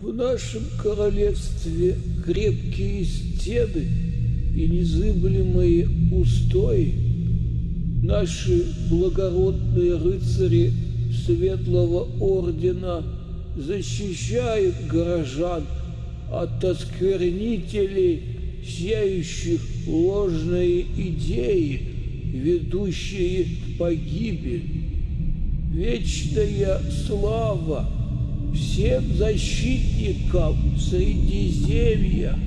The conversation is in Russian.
В нашем королевстве крепкие стены и незыблемые устои. Наши благородные рыцари Светлого Ордена защищают горожан от осквернителей, сеющих ложные идеи, ведущие в погибель. Вечная слава всем защитникам Средиземья!